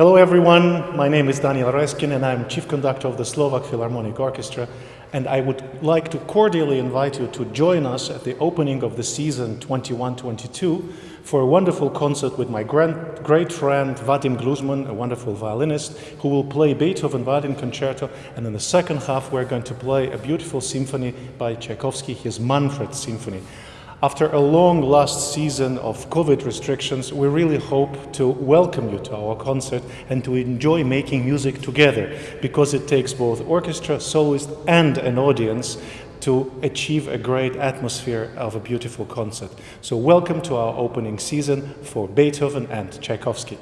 Hello everyone, my name is Daniel Raiskin and I'm Chief Conductor of the Slovak Philharmonic Orchestra and I would like to cordially invite you to join us at the opening of the season 21-22 for a wonderful concert with my grand, great friend Vadim Gluzman, a wonderful violinist, who will play Beethoven Violin Concerto and in the second half we're going to play a beautiful symphony by Tchaikovsky, his Manfred Symphony. After a long last season of COVID restrictions, we really hope to welcome you to our concert and to enjoy making music together because it takes both orchestra, soloist and an audience to achieve a great atmosphere of a beautiful concert. So welcome to our opening season for Beethoven and Tchaikovsky.